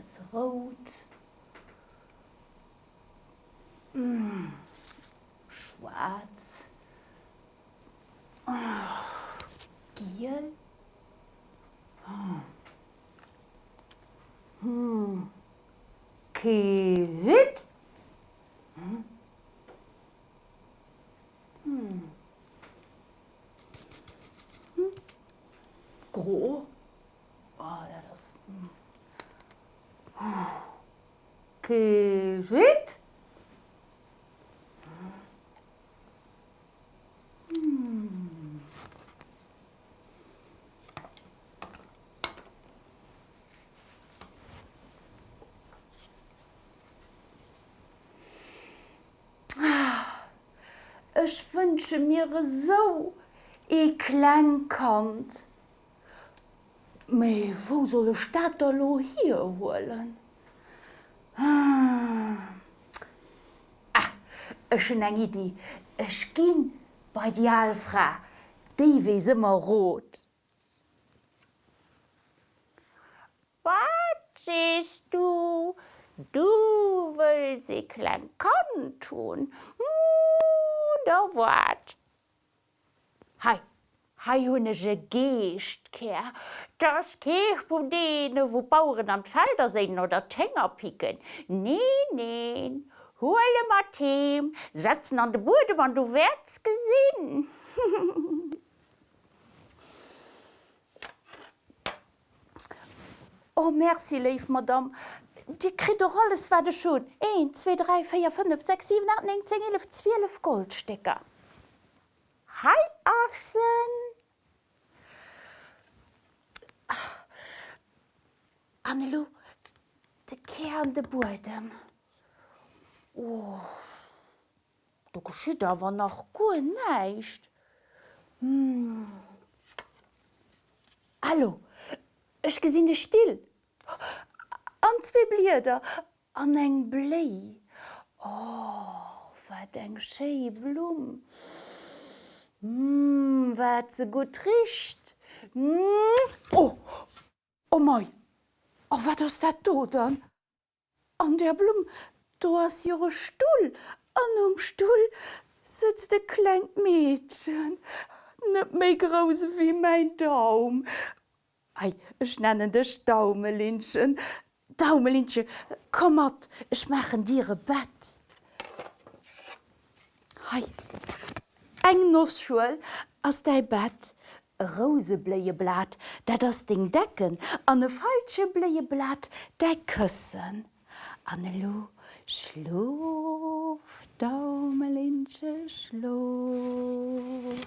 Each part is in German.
etwas rot. Mm, schwarz. Oh, giel. Oh. Hm. Kehit. Hm. Hm. Hm. Gro. Oh, ja, das. Hm. Kehit. Hm. Ich wünsche mir so e klein kant. Me wo soll Stadt lo hier holen? Ah, Ech eng Idee. Ech ginn bei die Alfra. Dei wie immer rot. Was siehst du? Du willst sie klein tun. Oder was? Hei, hei hunnege Geestkehr. Das geht von denen, wo Bauern am Felder sind oder Tänger picken. Nee, nee. Hole mal Team, setzen an den Boden, wenn du wärst gesehen. Oh merci leif Madame. Di krit doch alles war de schon. 1, 2, 3, 4, 5, 6, 7, 8, 9, 10, 11, 12 Goldstecker. Hi, Achsen. Annelo, de Kern de Bodem. Oh, du geschieht aber noch gut nicht. Hm. Hallo, ich dich still. An zwei Blieder, an eng Blei. Oh, was eng schöne Blum. Hm, was so gut riecht. Hm. Oh, oh mei. Oh, was ist das da dann? An der Blum, du hast ihre Stuhl. An dem Stuhl sitzt ein kleines Mädchen. Nicht mehr groß wie mein Daumen. Ei, ich nenne dich Daumelinchen. Komm mat, ich mache dir ein Bett. Hei, eng Nussschul aus dein Bett. rosebléie blat, dat das Ding decken, an e falsche bléie blat de këssen. Annelo schlof Daumelinche schlof.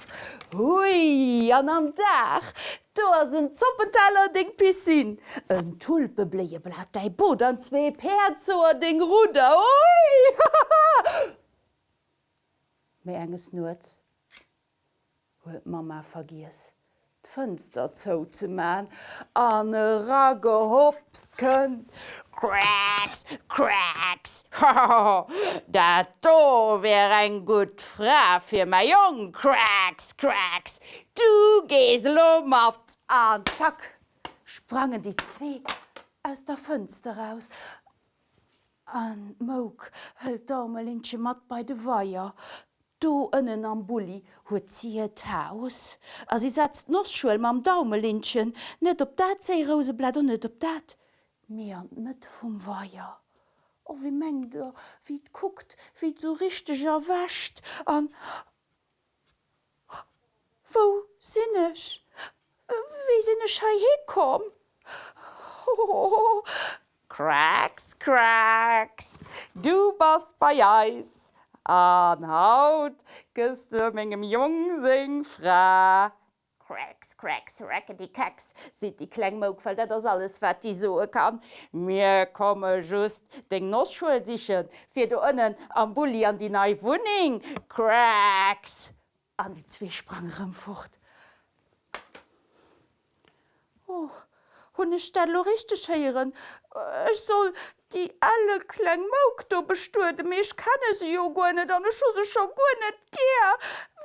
Hui an am Dach! Do ass een Zoppentaler deng Pisin. En Tulpe bléie blat dei Bot an zwee Perzoer deng Ruder Oi! méi enges Nuz huet Mama vergies. D'Fënster zou ze man an e ragge hopst kën. Cracks, cracks. Dat do wär ein gut Fra für mein Jung. Cracks, cracks. Du gehst lo mat. An zack sprangen die zwee aus der Fënster raus. An Mouk hëlt Daumelinche mat bei de Weier. do ënnen am Bulli huet ziet Haus. As sie setzt noch schuuel mam Daumelinchen, net op dat zei Roseblat und net op dat. Meer an mët vum Weier. O wie mengder, wie d guckt, wie d so richteger wächt an Wo sinnnech? Wie sinnne schei hekom? Cracks, cracks, du bas bei Eis An Haut du mengem Jungsing fra. Cracks, cracks, rackety kacks, sieht die Klangmog, weil das alles, was die so kann. Mir komme just den Nussschul sichern, für du innen am Bulli an die neue Wohnung. Cracks. An die zwei sprangen fort. Oh, hunne Stelle richtig heieren. Ich soll die alle kleng Mouk do bestuerde méch kenne se jo gonet an scho scho go net ge.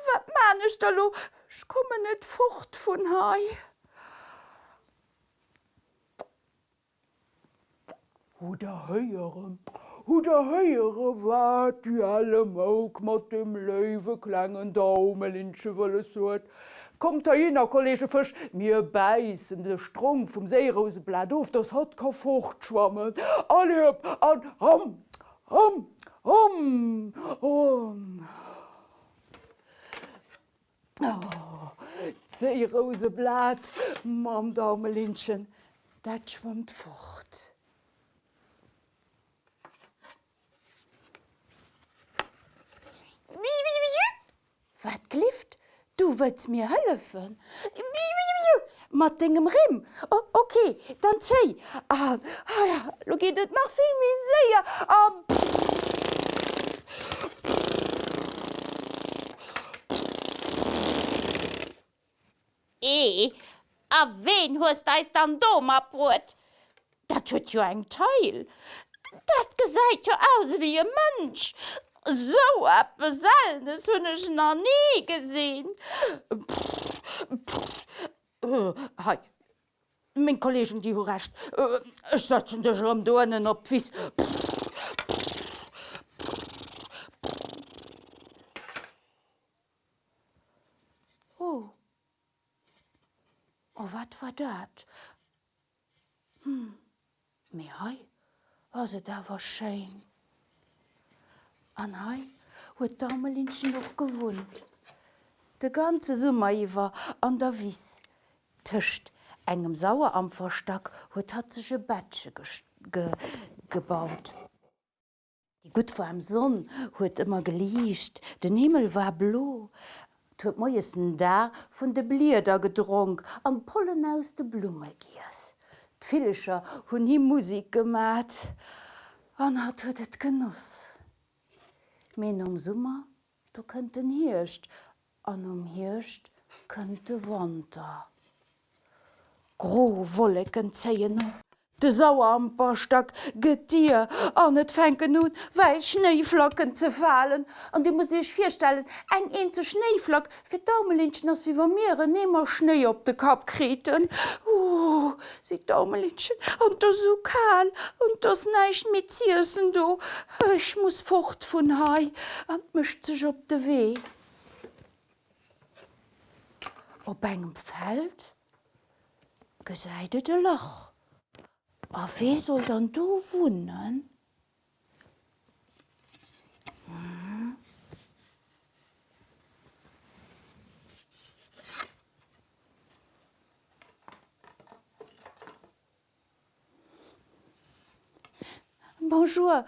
wat manech da lo ich komme net fucht vun hai. Hu der heiere, Hu der heiere wat die alle Moog mat dem Löwe klengen Daumelinsche wolle sot. Kommt da jener Kollege fisch mir beißen de Strong vom Seeroseblatt auf das hat ka fortschwammen. Alle an Ram Ram Ram um. Oh, Seeroseblatt, Mam Daumelinchen, dat schwammt fort. Wat klift? Du willst mir helfen? mat degem Rimm. Oh, okay, dann zei. Ah, ah, ja, lo geht et nach film mi séier. Ah, E, a wen huest deis an Dom abrot? Dat huet jo eng Teil. Dat gesäit jo aus wie e Mënsch. So a beselnes hunnech na nie gesinn. Hei. Min Kollegen die recht. Äh, Ech setzen dech am Donen op wies. Oh. Oh, wat war dat? Hm. Me hei, also da war schein. An hei huet Damelinchen noch gewohnt. De ganze Summer iwwer an der Wies. Tischcht engem Sauerampferstack huet hat sech e Bettsche ge gebaut. Die gut vor am Sonn huet immer gelieicht, den Himmel war blo, huet meiessen da vun de Blierder gedrunk am Pollen aus de Blume giers. D'Fillecher hunn hi Musik gemat, an hat huet et genoss. men am Summer du kënnten hircht, an um hircht kënnte Wander. Gro wolleken zeien De gëtt Dir an net fenken nun, wei Schneeflocken ze fallen. an Di muss ich firstellen, eng en ze Schneeflock fir Daumelinchen ass wiewer Meere nemmer Schnee op de Kap kreten. Uh, si Daumelinchen an der so kal und das neicht mit Ziessen do. Ech muss fort vun Hai an mischt sech op de Wee. Op engem Feld gesäide de Loch. A wie soll dann du wunnen? Bonjour,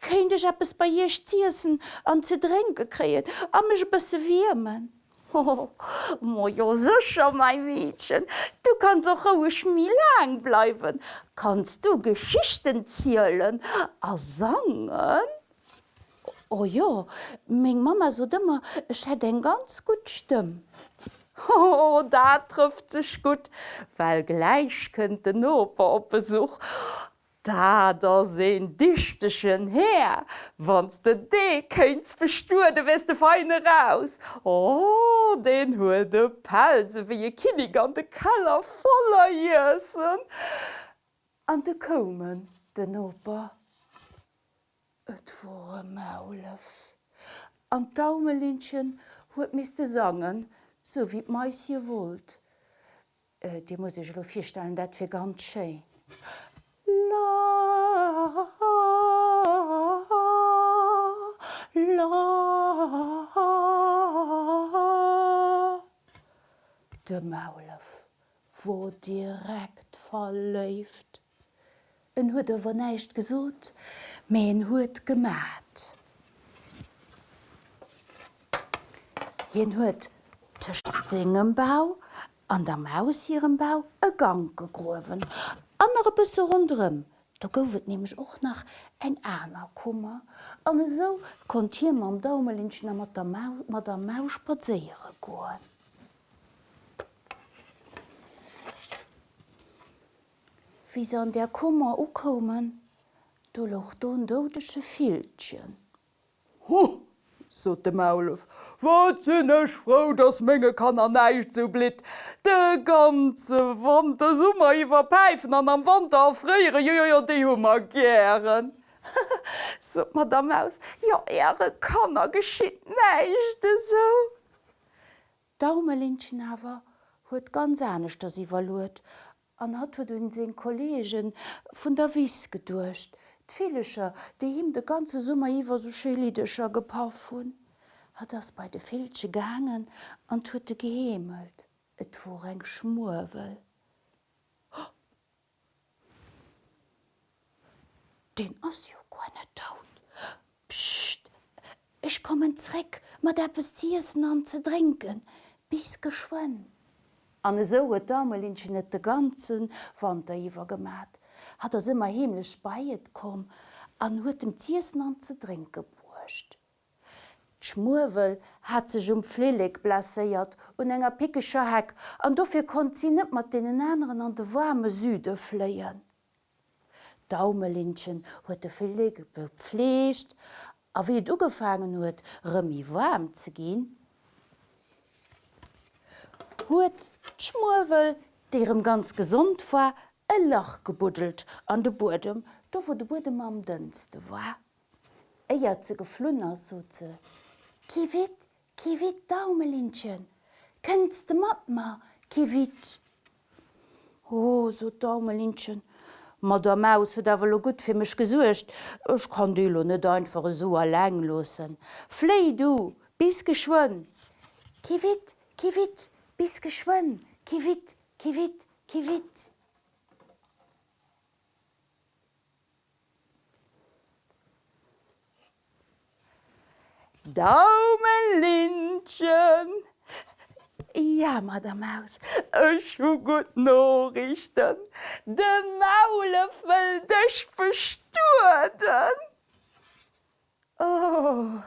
Kein ich es bei ihr Ziessen an ze Dränke kreet, a mech bësse wiemen. Oh, Mo jo mein Mädchen, kannst auch ruhig mi lang bleiben. Kannst du Geschichten zielen, a sangen? Oh ja, még Mama so dëmmer ech het en ganz gut stimm. Oh, da trifft sich gut, weil gleich könnte Oper op Besuch. Da da se dichtechen her, wanns de de kenns bestuer de weste feine raus. Oh, den hue de Pelze wie je Kinig an de Keller voller Jessen. An de kommen den Oper. Et vor Maulef. An Daumelinchen huet miste sangen, so wie meis hier wollt. Äh, Di muss ich lo firstellen, dat fir ganz schee. La. De Maulef wo direkt verläuft. En huet er neicht gesot, me en huet gemat. Jen huet tcht Singenbau an der Maus hirem Bau e Gang gegrowen. Andere bisse rundrem. Da goufet nämlich och nach eng Äner Kummer. An so kont hier am Daumelinchen mat der Mau mat der Maus spazeiere goen. Wie se an der Kummer ukommen, du loch du dodesche Filchen. Hu, so de Maulef. Wat sinn ech froh, dats Menge kann er neiich zu blit. De ganze Wand der Summer iwwer peifen an am Wand aréiere Jo jo dei hummer gieren. so Madame aus Ja Äre kann er geschiet neiichte so. Daumelinchen awer huet ganz ernstnecht dat iwwerluet, an hat huet hun sinn Kolleggen vun der Wies gedurcht. D'Vlecher, déi him de ganze Summer iwwer so schelidecher gepa hunn, hat ass bei de Filsche gangen an huete gehemelt, Et wo eng schmurwel. Den ass jo gonne taut. Pscht, Ich kommen zreck, mat der Bestiessen an ze trinken, bis geschwoen. An so huet Damelinchen net de ganzen Wand iwwer gemat, hat er immer himmlisch beiet kom, an huet dem Tiersen an ze trinke burcht. Schmurwel hat sech um Flileg blasseiert und enger pikescher Heck, an dofir kon sie net mat den anderen an de warme Süde fleien. Daumelinchen huet de Flileg bepflecht, a wie du gefangen huet, remi warm ze gin, huet d'Schmuwel, derem ganz gesund war, e Lach gebuddelt an de Burdem, do wo de Burdem am dënste war. Eier ze geflunner so ze. Kiwit, kiwit Daumelinchen, Kennst de Mapma, kiwit. Oh, so Daumelinchen. Ma der Maus huet awer gut fir mech gesuercht, Ech kann Dilo net einfach so erläng losen. Fléi du, bis geschwoen. Kiwit, kiwit, bis geschwoen, kiwit, kiwit, kiwit. Daumelinchen! Ja, Madame Maus. Hu gut Norrichten. De Maule wëll dech bestuerden. Oh,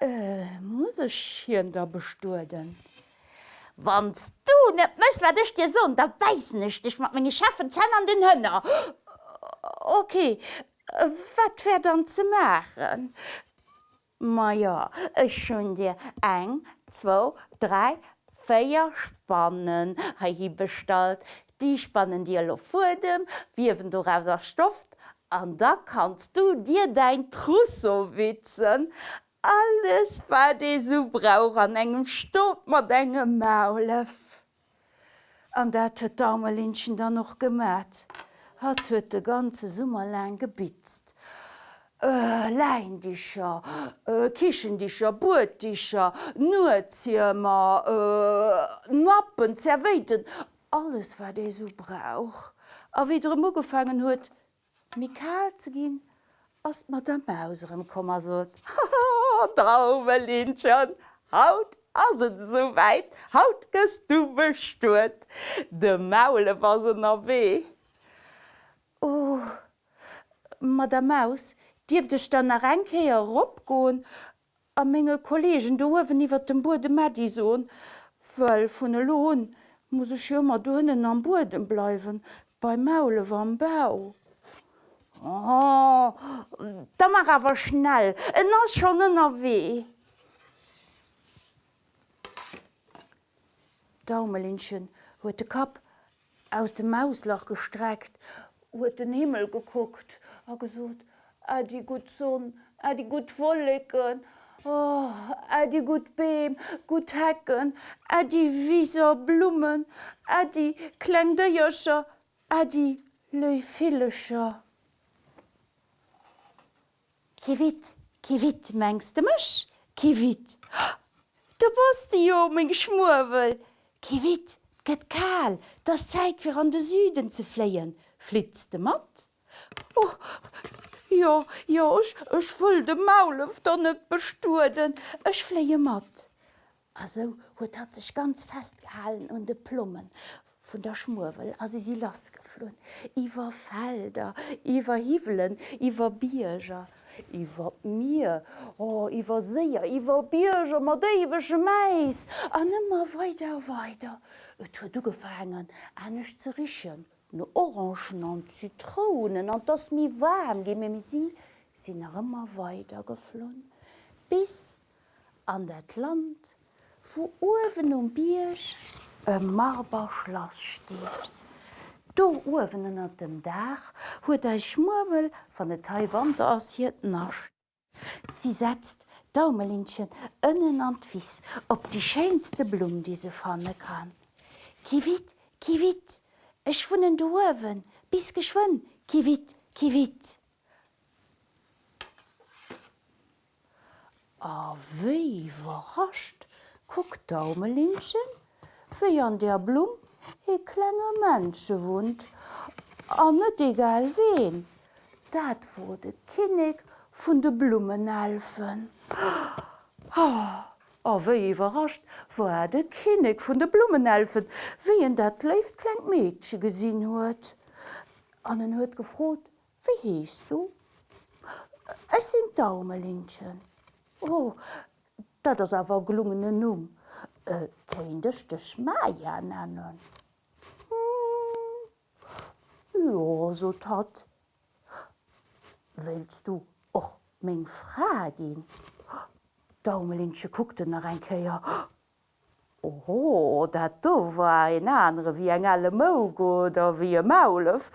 äh, muss ich hier da bestuerden? Wannst du net mës war dech dir so, da weis nicht ich mat meine Schaffen zen an den Hënner. Okay, äh, wat wär dann zu machen? Ma ja, Ech schon dir eng, zwo, drei, féier Spannen hi bestalt. Die spannen dir lo vor dem, wiewen du aus der Stoff, an da kannst du dir dein Trousseau witzen. Alles war de so brauch an engem Stopp mat engem Maulef. An dat huet Daumelinchen dann noch gemat. Hat huet de ganze Summerlein gebitzt. Äh, Leindicher, äh, Kichendicher, Burticher, Nurziemer, äh, Nappen, zerweiten, alles war déi so brauch. A wie dre Mo gefangen huet, Mikal ze ginn, ass mat der Mauserem kommmer sot. Traumelinchen, Haut as et soweit, Haut gest du bestuert. De Maule was se a weh. Oh, Ma der Maus, Diefdech dann a Renkeier opgoen, a mége Kolleggen dowen iwwer dem Burde Madisohn, Wëll vun e Lohn muss ich jommer dunnen am Burden bleiwen, bei Maule am Bau. Oh, da mar awer schnell, en ass schon ënner weh. Daumelinchen huet de Kap aus dem Mauslach gestreckt, huet den Himmel geguckt, gesot: „Ä die gut Sonn, Ä die gut Wollecken, oh, Ä die gut Beem, gut Hecken, die wieser Blumen, die Kklengdeiercher, Ä die Leufillecher. Kiwit, kiwit mengste mech? Kiwit. Du bist Jo még Schmurwel. Kiwit, gëtt kal, das Zäit fir an de Süden ze fléien, flitzte mat. Oh, ja, ja, ich, ich will de Maulef da net bestuerden, Ech fleie mat. Also huet hat sich ganz festgehalen und de Plummen vun der Schmurwel as sie sie last geflohen. Iwer Felder, iwwer Hivelen, iwwer Bierger, iwwer mir, oh, iwwer Seier, iwwer Bierger, mat déiwwege meis, an immer weiter weiter. Et hue du gefangen, anneg ze richen, no Orangen an Zitronen an dats mi warm ge me si sinn er immer weiter geflohen. Bis an dat Land, wo Uwen um Biersch e Marberschloss steht. Do Uwen an dem Dach huet ei Schmurmel van de Taiwan ass hiet nasch. Sie setzt Daumelinchen ënnen an wies op die scheinste Blum die se fanne kann. Kiwit, kiwit, schwunnen de Uwen, bis geschwun, kiwit, kiwit. A wéi überrascht, guckt Daumelinchen, wie an der Blum e klenge Mënsche wund, an net egal wen. Dat wurde kinnig vun de Blumenelfen. A wéi überrascht, wo er de kinnig vun de Blumenelfen, wie en dat left kleng Mädchen gesinn huet. An den huet gefrot: Wie hiest du? Es sind Daumelinchen. Oh, dat ass awer gelungene Numm. Äh, Kéintech de Schmeier nennen. Hm. Ja, so tat. Willst du och még Fra gin? Daumelinsche guckte nach ein Käier. Oh, dat do war en andere wie eng alle Mogo oder wie e Maulef.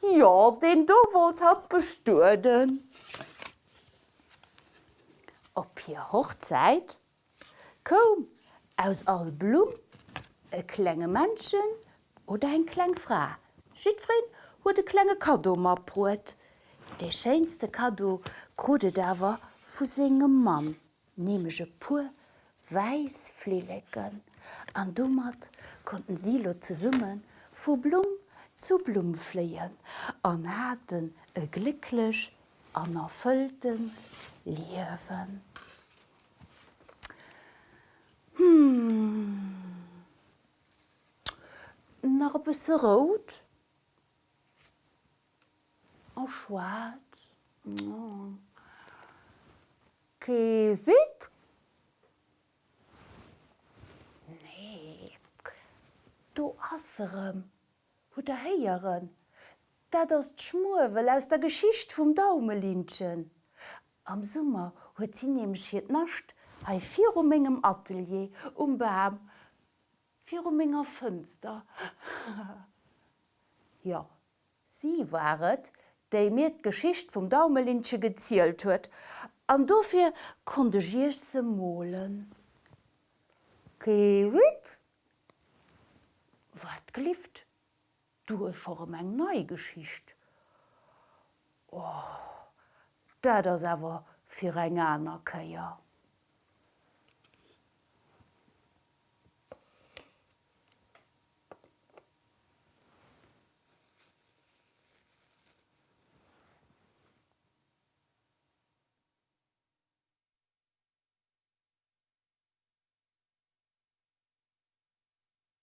Ja, den do wollt hat bestuerden. Op hier Hochzeit? Kom, aus all Blum, e klenge Menschen oder ein kleng Fra. Schiedfried huet de klenge Kado maprot. De scheinste Kado krude dawer vu segem Mann, nemege pur Weisflelecken. An dummert konnten Silo ze summen, vu Blum zu Blum fleien, an haten e glilech an erfüllten Liwen. Hmm. Nach e bisse rot a schwarz oh. Kewit Nee Du asserem hu der heieren Dat ass d'Schmuwel aus der Geschicht vum Daumelinchen. Am Summer huet sie nemch hiet nascht hai vir um engem Atelier um Bam vir um enger Fënster. ja, sie waret, déi mir d'Geschicht vum Daumelinche gezielt huet, an dofir se mohlen. Kewit? Wat glift? Du vor eng Neugeschicht. Oh, da das awer fir eng aner Köier.